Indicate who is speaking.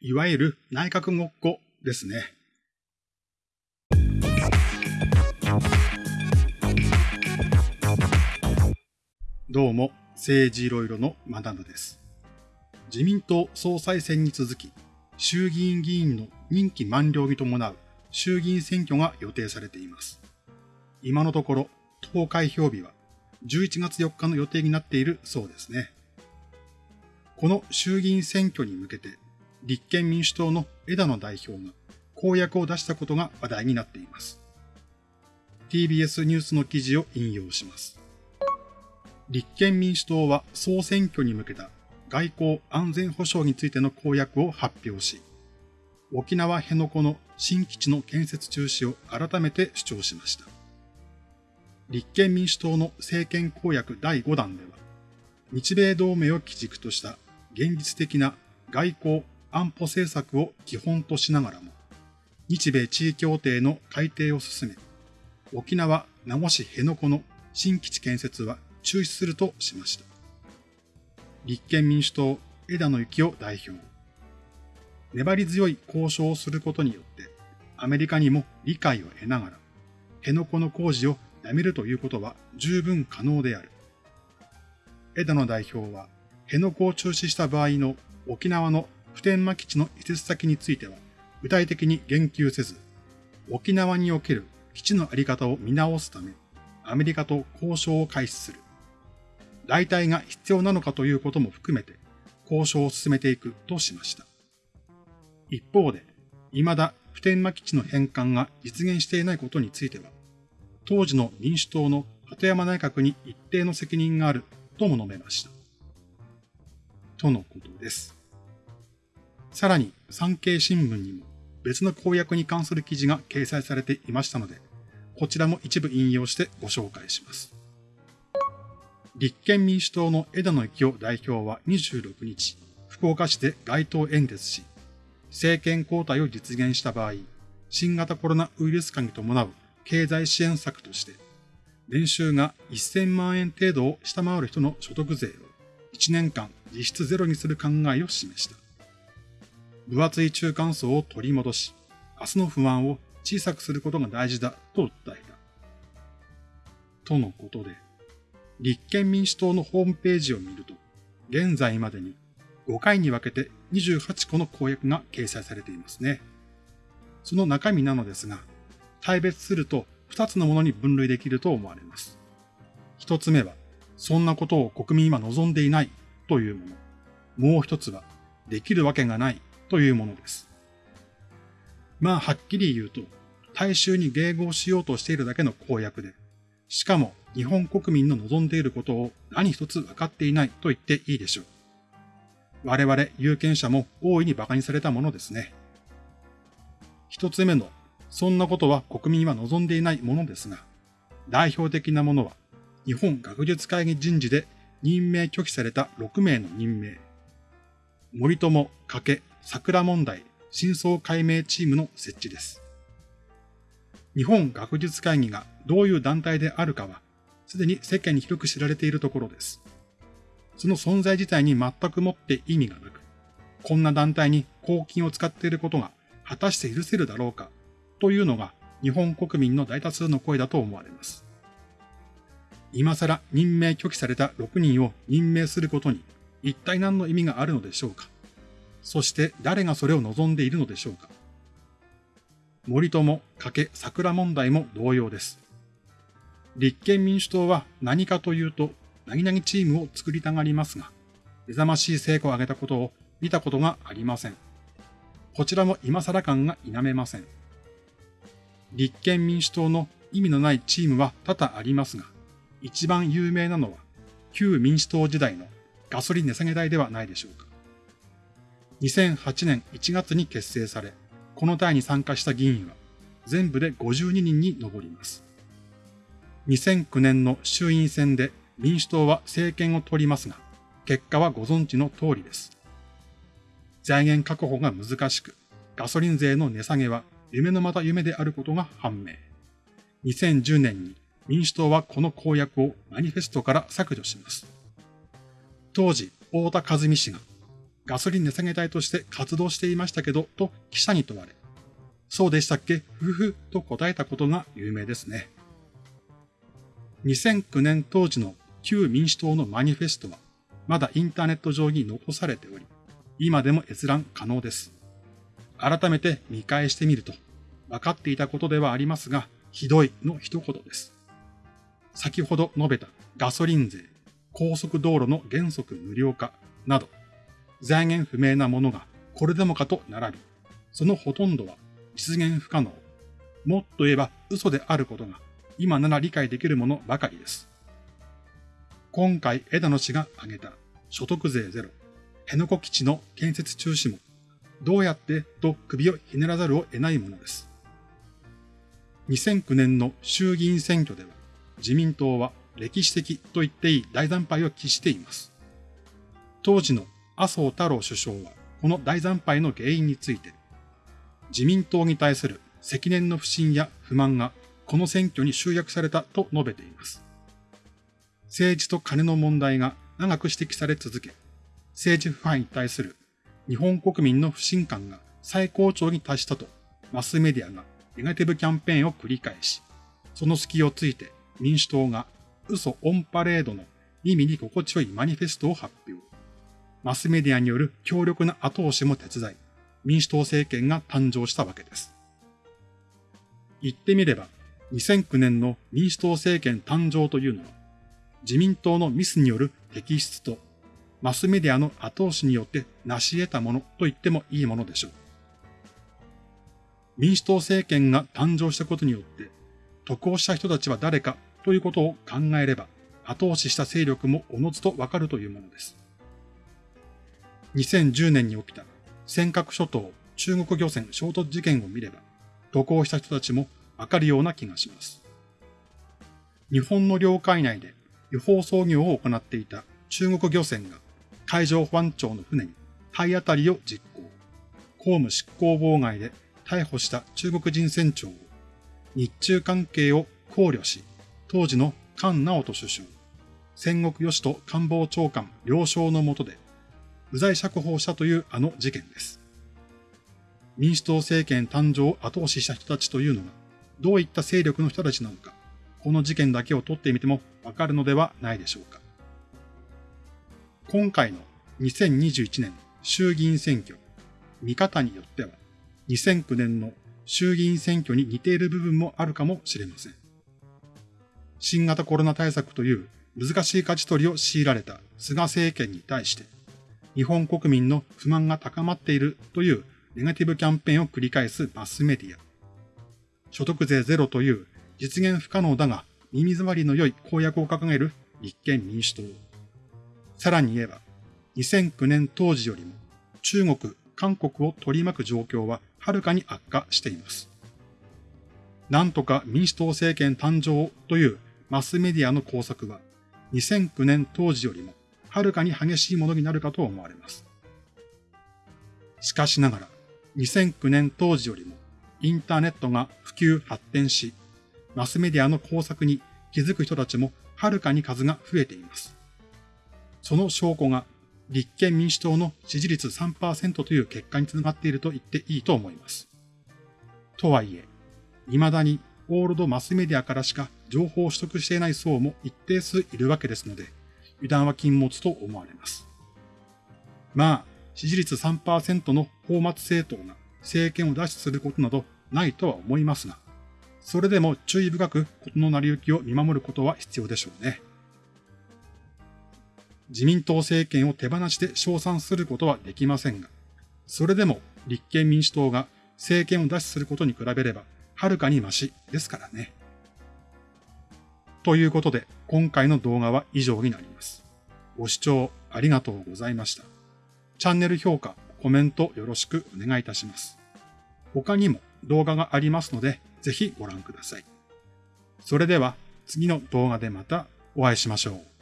Speaker 1: いわゆる内閣ごっこですね。どうも、政治いろいろのマダムです。自民党総裁選に続き、衆議院議員の任期満了に伴う衆議院選挙が予定されています。今のところ、投開票日は11月4日の予定になっているそうですね。この衆議院選挙に向けて、立憲民主党の枝野代表が公約を出したことが話題になっています。TBS ニュースの記事を引用します。立憲民主党は総選挙に向けた外交安全保障についての公約を発表し、沖縄辺野古の新基地の建設中止を改めて主張しました。立憲民主党の政権公約第5弾では、日米同盟を基軸とした現実的な外交安保政策を基本としながらも、日米地位協定の改定を進め、沖縄名護市辺野古の新基地建設は中止するとしました。立憲民主党枝野幸男代表。粘り強い交渉をすることによって、アメリカにも理解を得ながら、辺野古の工事をやめるということは十分可能である。枝野代表は、辺野古を中止した場合の沖縄の普天間基地の移設先については、具体的に言及せず、沖縄における基地のあり方を見直すため、アメリカと交渉を開始する。代替が必要なのかということも含めて、交渉を進めていくとしました。一方で、未だ普天間基地の返還が実現していないことについては、当時の民主党の鳩山内閣に一定の責任があるとも述べました。とのことです。さらに産経新聞にも別の公約に関する記事が掲載されていましたので、こちらも一部引用してご紹介します。立憲民主党の枝野幸男代表は26日、福岡市で街頭演説し、政権交代を実現した場合、新型コロナウイルス化に伴う経済支援策として、年収が1000万円程度を下回る人の所得税を1年間実質ゼロにする考えを示した。分厚い中間層を取り戻し、明日の不安を小さくすることが大事だと訴えた。とのことで、立憲民主党のホームページを見ると、現在までに5回に分けて28個の公約が掲載されていますね。その中身なのですが、大別すると2つのものに分類できると思われます。1つ目は、そんなことを国民は望んでいないというもの。もう一つは、できるわけがないというものです。まあ、はっきり言うと、大衆に迎合しようとしているだけの公約で、しかも日本国民の望んでいることを何一つ分かっていないと言っていいでしょう。我々有権者も大いに馬鹿にされたものですね。一つ目の、そんなことは国民は望んでいないものですが、代表的なものは、日本学術会議人事で任命拒否された6名の任命。森友、加計、桜問題、真相解明チームの設置です。日本学術会議がどういう団体であるかは、すでに世間に広く知られているところです。その存在自体に全くもって意味がなく、こんな団体に公金を使っていることが果たして許せるだろうか、というのが日本国民の大多数の声だと思われます。今更任命拒否された6人を任命することに一体何の意味があるのでしょうかそして誰がそれを望んでいるのでしょうか森友、加計、桜問題も同様です。立憲民主党は何かというと何々チームを作りたがりますが、目覚ましい成果を上げたことを見たことがありません。こちらも今更感が否めません。立憲民主党の意味のないチームは多々ありますが、一番有名なのは旧民主党時代のガソリン値下げ代ではないでしょうか。2008年1月に結成され、この隊に参加した議員は全部で52人に上ります。2009年の衆院選で民主党は政権を取りますが、結果はご存知の通りです。財源確保が難しく、ガソリン税の値下げは夢のまた夢であることが判明。2010年に民主党はこの公約をマニフェストから削除します。当時、大田和美氏がガソリン値下げ隊として活動していましたけど、と記者に問われ、そうでしたっけ？ふふと答えたことが有名ですね。2009年当時の旧民主党のマニフェストは、まだインターネット上に残されており、今でも閲覧可能です。改めて見返してみると、分かっていたことではありますが、ひどいの一言です。先ほど述べたガソリン税、高速道路の原則無料化など、財源不明なものがこれでもかと並び、そのほとんどは実現不可能。もっと言えば嘘であることが今なら理解できるものばかりです。今回枝野氏が挙げた所得税ゼロ、辺野古基地の建設中止も、どうやってと首をひねらざるを得ないものです。2009年の衆議院選挙では、自民党は歴史的と言っていい大惨敗を喫しています。当時の麻生太郎首相は、この大惨敗の原因について、自民党に対する積年の不信や不満がこの選挙に集約されたと述べています。政治と金の問題が長く指摘され続け、政治腐敗に対する日本国民の不信感が最高潮に達したとマスメディアがネガティブキャンペーンを繰り返し、その隙をついて民主党が嘘オンパレードの耳に心地よいマニフェストを発表。マスメディアによる強力な後押しも手伝い、民主党政権が誕生したわけです。言ってみれば、2009年の民主党政権誕生というのは、自民党のミスによる摘出と、マスメディアの後押しによって成し得たものと言ってもいいものでしょう。民主党政権が誕生したことによって、得をした人たちは誰かということを考えれば、後押しした勢力もおのずとわかるというものです。2010年に起きた尖閣諸島中国漁船衝突事件を見れば、渡航した人たちもわかるような気がします。日本の領海内で違法操業を行っていた中国漁船が海上保安庁の船に体当たりを実行。公務執行妨害で逮捕した中国人船長を日中関係を考慮し、当時の菅直人首相、戦国義人官房長官了承の下で、不在釈放したというあの事件です。民主党政権誕生を後押しした人たちというのが、どういった勢力の人たちなのか、この事件だけを取ってみてもわかるのではないでしょうか。今回の2021年衆議院選挙、見方によっては、2009年の衆議院選挙に似ている部分もあるかもしれません。新型コロナ対策という難しい勝ち取りを強いられた菅政権に対して、日本国民の不満が高まっているというネガティブキャンペーンを繰り返すマスメディア。所得税ゼロという実現不可能だが耳障りの良い公約を掲げる立憲民主党。さらに言えば、2009年当時よりも中国、韓国を取り巻く状況ははるかに悪化しています。なんとか民主党政権誕生というマスメディアの工作は2009年当時よりもはるかに激しいものになるかと思われます。しかしながら2009年当時よりもインターネットが普及発展し、マスメディアの工作に気づく人たちもはるかに数が増えています。その証拠が立憲民主党の支持率3%という結果につながっていると言っていいと思います。とはいえ、未だにオールドマスメディアからしか情報を取得していない層も一定数いるわけですので、油断は禁物と思われます。まあ、支持率3%の法末政党が政権を脱出することなどないとは思いますが、それでも注意深く事の成り行きを見守ることは必要でしょうね。自民党政権を手放して称賛することはできませんが、それでも立憲民主党が政権を脱出することに比べれば、はるかにマシですからね。ということで、今回の動画は以上になります。ご視聴ありがとうございました。チャンネル評価、コメントよろしくお願いいたします。他にも動画がありますので、ぜひご覧ください。それでは次の動画でまたお会いしましょう。